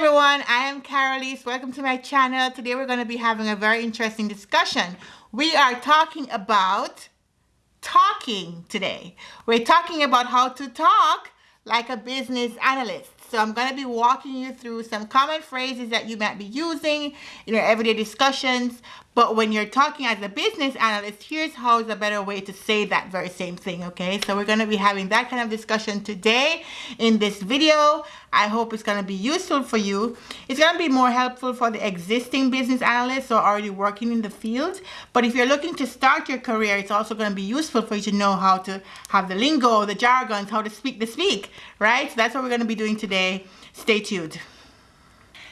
everyone, I am Carolise. Welcome to my channel. Today we're going to be having a very interesting discussion. We are talking about talking today. We're talking about how to talk like a business analyst. So I'm going to be walking you through some common phrases that you might be using in your everyday discussions. But when you're talking as a business analyst, here's how is a better way to say that very same thing, okay? So we're going to be having that kind of discussion today in this video. I hope it's going to be useful for you. It's going to be more helpful for the existing business analysts or already working in the field. But if you're looking to start your career, it's also going to be useful for you to know how to have the lingo, the jargons, how to speak the speak, right? So that's what we're going to be doing today. Stay tuned.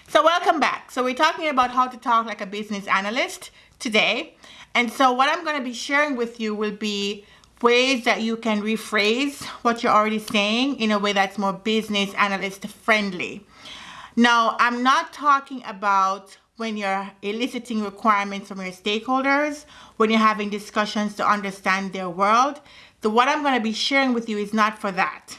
So welcome back. So we're talking about how to talk like a business analyst today. And so what I'm going to be sharing with you will be ways that you can rephrase what you're already saying in a way that's more business analyst friendly. Now, I'm not talking about when you're eliciting requirements from your stakeholders, when you're having discussions to understand their world. The what I'm going to be sharing with you is not for that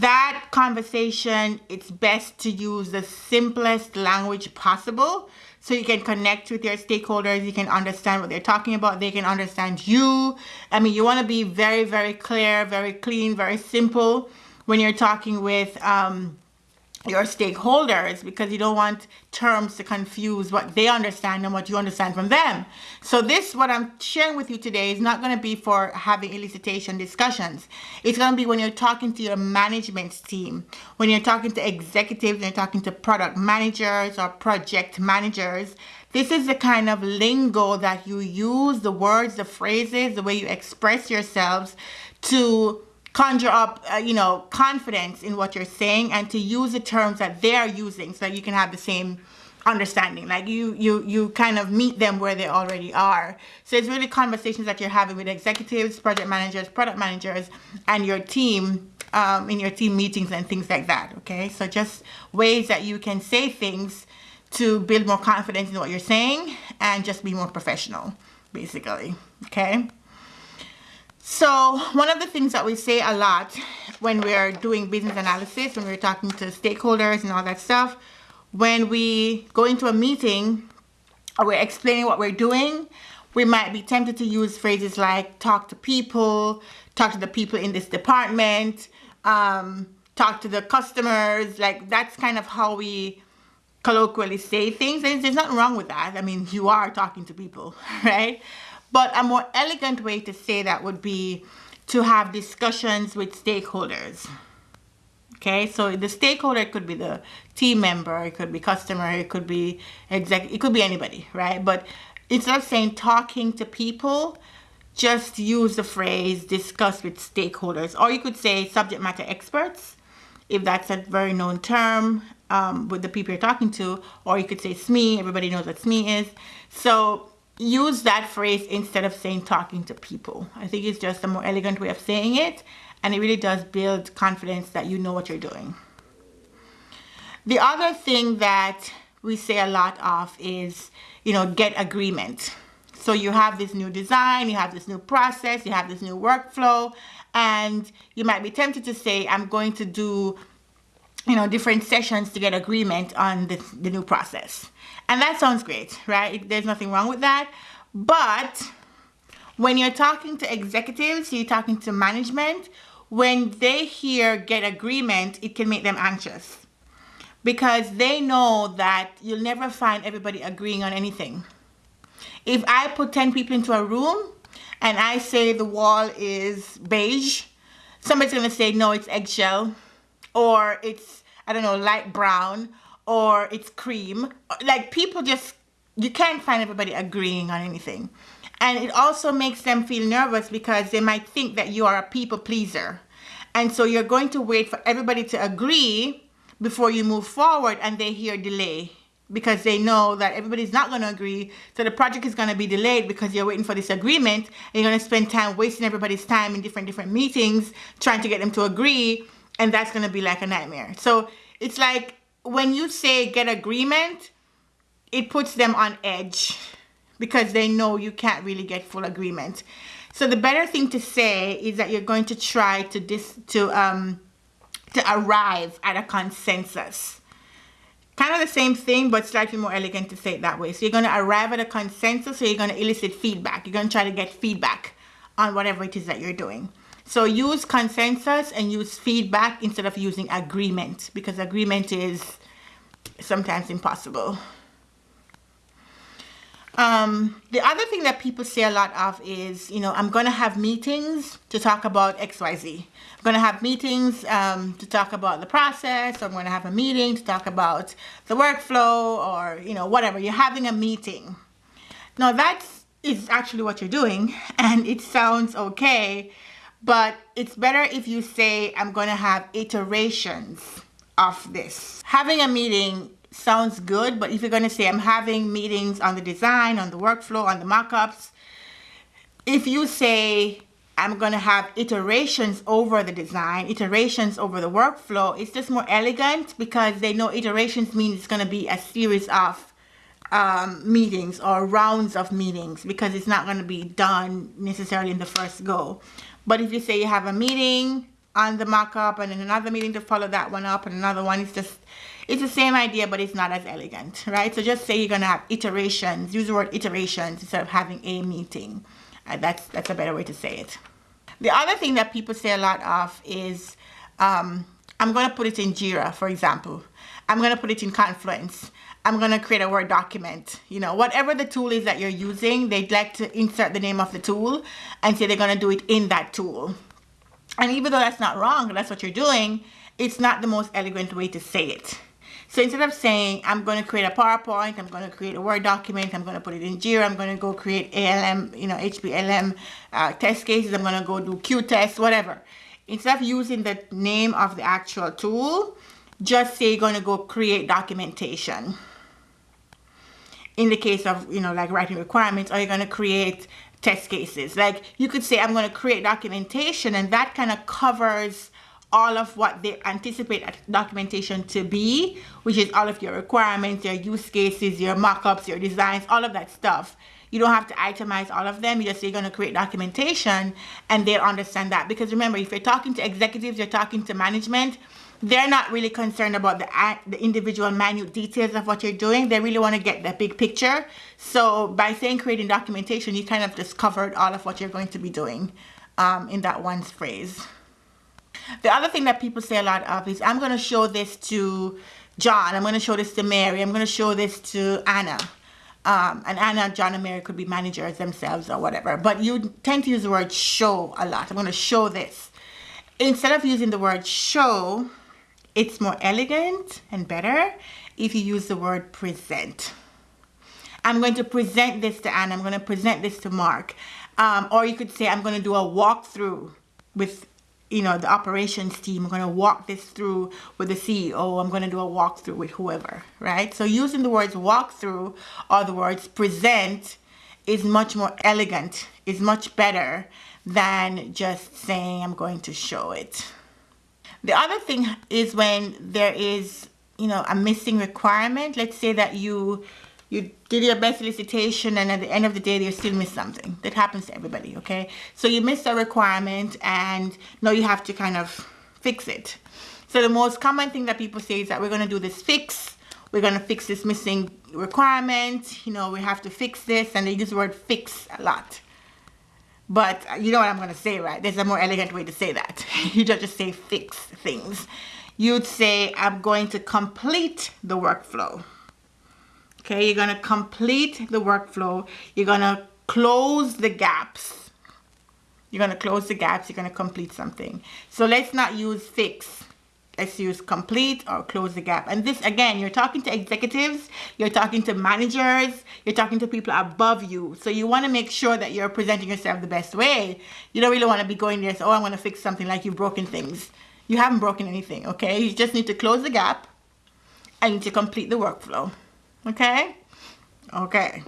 that conversation, it's best to use the simplest language possible so you can connect with your stakeholders. You can understand what they're talking about. They can understand you. I mean, you want to be very, very clear, very clean, very simple when you're talking with um, your stakeholders because you don't want terms to confuse what they understand and what you understand from them. So this, what I'm sharing with you today is not going to be for having elicitation discussions. It's going to be when you're talking to your management team, when you're talking to executives, you're talking to product managers or project managers. This is the kind of lingo that you use, the words, the phrases, the way you express yourselves to conjure up, uh, you know, confidence in what you're saying and to use the terms that they're using so that you can have the same understanding. Like you you you kind of meet them where they already are. So it's really conversations that you're having with executives project managers product managers and your team um, in your team meetings and things like that okay? So just ways that you can say things to build more confidence in what you're saying and just be more professional basically okay so one of the things that we say a lot when we're doing business analysis, when we're talking to stakeholders and all that stuff, when we go into a meeting or we're explaining what we're doing, we might be tempted to use phrases like talk to people, talk to the people in this department, um, talk to the customers. Like that's kind of how we colloquially say things. There's, there's nothing wrong with that. I mean, you are talking to people, right? But a more elegant way to say that would be to have discussions with stakeholders. Okay, so the stakeholder could be the team member, it could be customer, it could be exec, it could be anybody, right? But instead of saying talking to people, just use the phrase discuss with stakeholders, or you could say subject matter experts, if that's a very known term um, with the people you're talking to, or you could say SME, everybody knows what SME is. So use that phrase instead of saying talking to people. I think it's just a more elegant way of saying it and it really does build confidence that you know what you're doing. The other thing that we say a lot of is, you know, get agreement. So you have this new design, you have this new process, you have this new workflow, and you might be tempted to say, I'm going to do, you know, different sessions to get agreement on this, the new process. And that sounds great, right? There's nothing wrong with that. But when you're talking to executives, you're talking to management, when they hear get agreement, it can make them anxious because they know that you'll never find everybody agreeing on anything. If I put 10 people into a room and I say the wall is beige, somebody's gonna say, no, it's eggshell, or it's, I don't know, light brown, or it's cream. Like people just, you can't find everybody agreeing on anything. And it also makes them feel nervous because they might think that you are a people pleaser. And so you're going to wait for everybody to agree before you move forward and they hear delay because they know that everybody's not going to agree. So the project is going to be delayed because you're waiting for this agreement. And you're going to spend time wasting everybody's time in different, different meetings trying to get them to agree. And that's going to be like a nightmare. So it's like when you say get agreement, it puts them on edge because they know you can't really get full agreement. So the better thing to say is that you're going to try to dis to um to arrive at a consensus. kind of the same thing, but slightly more elegant to say it that way. So you're going to arrive at a consensus, so you're going to elicit feedback. You're going to try to get feedback on whatever it is that you're doing. So use consensus and use feedback instead of using agreement because agreement is sometimes impossible. Um, the other thing that people say a lot of is, you know, I'm going to have meetings to talk about XYZ. I'm going to have meetings um, to talk about the process. I'm going to have a meeting to talk about the workflow or, you know, whatever. You're having a meeting. Now that is actually what you're doing and it sounds okay, but it's better if you say, I'm going to have iterations of this. Having a meeting sounds good, but if you're going to say I'm having meetings on the design, on the workflow, on the mockups, if you say I'm going to have iterations over the design, iterations over the workflow, it's just more elegant because they know iterations means it's going to be a series of um, meetings or rounds of meetings because it's not going to be done necessarily in the first go. But if you say you have a meeting on the mockup and then another meeting to follow that one up and another one, it's just it's the same idea, but it's not as elegant, right? So just say you're going to have iterations. Use the word iterations instead of having a meeting. Uh, that's, that's a better way to say it. The other thing that people say a lot of is, um, I'm going to put it in JIRA, for example. I'm going to put it in Confluence. I'm going to create a Word document. You know, whatever the tool is that you're using, they'd like to insert the name of the tool and say they're going to do it in that tool. And even though that's not wrong, that's what you're doing, it's not the most elegant way to say it. So instead of saying, I'm going to create a PowerPoint, I'm going to create a Word document, I'm going to put it in Jira, I'm going to go create ALM, you know, HP ALM uh, test cases, I'm going to go do Q tests, whatever. Instead of using the name of the actual tool, just say you're going to go create documentation. In the case of, you know, like writing requirements, are you're going to create test cases. Like you could say, I'm going to create documentation, and that kind of covers all of what they anticipate documentation to be, which is all of your requirements, your use cases, your mockups, your designs, all of that stuff. You don't have to itemize all of them. You just say you're going to create documentation and they'll understand that. Because remember, if you're talking to executives, you're talking to management, they're not really concerned about the, the individual minute details of what you're doing. They really want to get the big picture. So by saying creating documentation, you kind of just covered all of what you're going to be doing um, in that one phrase. The other thing that people say a lot of is, I'm going to show this to John. I'm going to show this to Mary. I'm going to show this to Anna. Um, and Anna, John, and Mary could be managers themselves or whatever. But you tend to use the word show a lot. I'm going to show this. Instead of using the word show, it's more elegant and better if you use the word present. I'm going to present this to Anne. I'm going to present this to Mark. Um, or you could say, I'm going to do a walkthrough with you know, the operations team. I'm going to walk this through with the CEO. I'm going to do a walkthrough with whoever, right? So using the words walkthrough or the words present is much more elegant, is much better than just saying I'm going to show it. The other thing is when there is, you know, a missing requirement. Let's say that you you did your best elicitation and at the end of the day you still miss something. That happens to everybody okay? So you missed a requirement and now you have to kind of fix it. So the most common thing that people say is that we're going to do this fix we're going to fix this missing requirement you know we have to fix this and they use the word fix a lot but uh, you know what I'm going to say right there's a more elegant way to say that you don't just say fix things you'd say I'm going to complete the workflow Okay, you're going to complete the workflow. You're going to close the gaps. You're going to close the gaps. You're going to complete something. So let's not use fix. Let's complete or close the gap. And this, again, you're talking to executives, you're talking to managers, you're talking to people above you. So you want to make sure that you're presenting yourself the best way. You don't really want to be going there, so, oh, I'm going to fix something like you've broken things. You haven't broken anything, okay? You just need to close the gap and to complete the workflow okay okay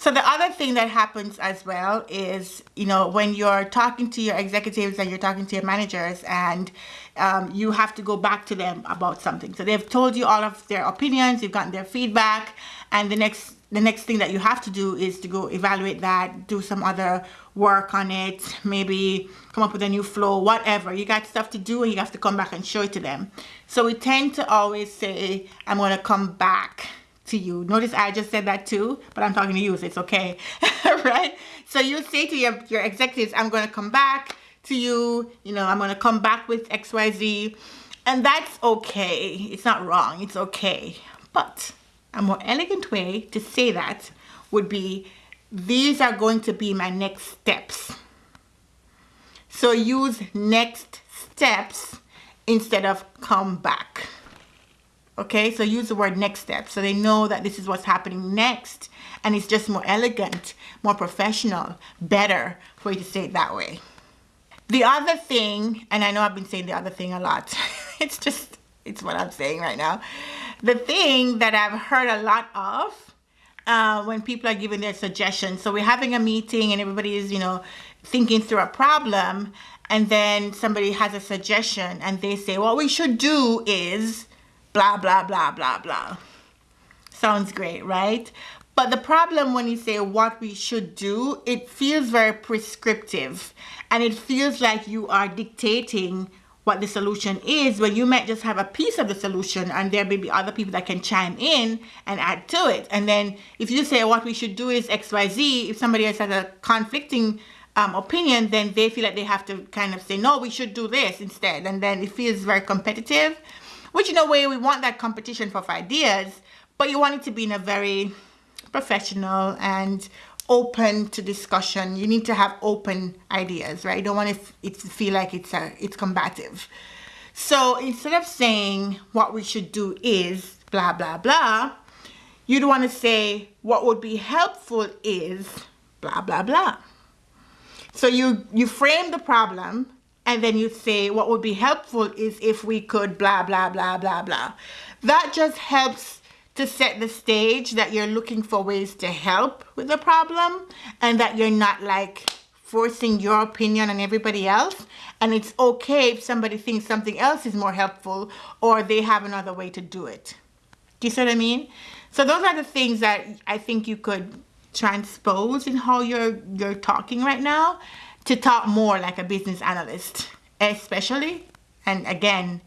so the other thing that happens as well is, you know, when you're talking to your executives and you're talking to your managers and um, you have to go back to them about something. So they've told you all of their opinions, you've gotten their feedback, and the next the next thing that you have to do is to go evaluate that, do some other work on it, maybe come up with a new flow, whatever. You got stuff to do and you have to come back and show it to them. So we tend to always say, I'm going to come back to you. Notice I just said that too, but I'm talking to you, so it's okay, right? So you say to your, your executives, I'm going to come back to you, you know, I'm going to come back with XYZ, and that's okay. It's not wrong, it's okay. But a more elegant way to say that would be these are going to be my next steps. So use next steps instead of come back. Okay, so use the word next step so they know that this is what's happening next and it's just more elegant, more professional, better for you to say it that way. The other thing, and I know I've been saying the other thing a lot, it's just, it's what I'm saying right now. The thing that I've heard a lot of uh, when people are giving their suggestions. So we're having a meeting and everybody is, you know, thinking through a problem and then somebody has a suggestion and they say, what we should do is blah, blah, blah, blah, blah. Sounds great, right? But the problem when you say what we should do, it feels very prescriptive and it feels like you are dictating what the solution is when you might just have a piece of the solution and there may be other people that can chime in and add to it. And then if you say what we should do is XYZ, if somebody else has a conflicting um, opinion, then they feel like they have to kind of say, no, we should do this instead. And then it feels very competitive, which in a way we want that competition for ideas, but you want it to be in a very professional and open to discussion. You need to have open ideas, right? You don't want it to feel like it's a, it's combative. So instead of saying what we should do is blah, blah, blah, you'd want to say what would be helpful is blah, blah, blah. So you, you frame the problem and then you say what would be helpful is if we could blah, blah, blah, blah, blah. That just helps to set the stage that you're looking for ways to help with the problem and that you're not like forcing your opinion on everybody else and it's okay if somebody thinks something else is more helpful or they have another way to do it. Do you see what I mean? So those are the things that I think you could transpose in how you're you're talking right now to talk more like a business analyst, especially and again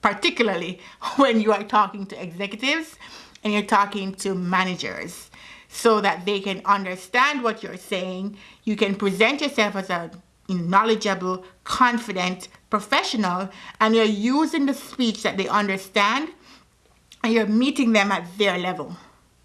particularly when you are talking to executives and you're talking to managers so that they can understand what you're saying. You can present yourself as a knowledgeable, confident professional and you're using the speech that they understand and you're meeting them at their level.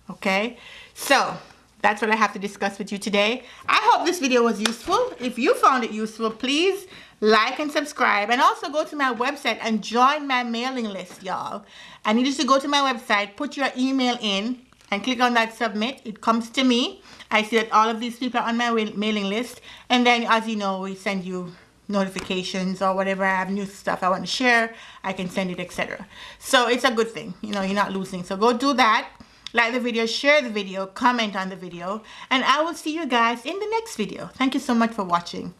Okay? So, that's what I have to discuss with you today. I hope this video was useful. If you found it useful, please like and subscribe. And also go to my website and join my mailing list y'all. I need you to go to my website put your email in and click on that submit. It comes to me. I see that all of these people are on my mailing list. And then as you know we send you notifications or whatever. I have new stuff I want to share. I can send it etc so it's a good thing. You know you're not losing. So go do that like the video share the video comment on the video and I will see you guys in the next video. Thank you so much for watching.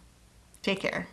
Take care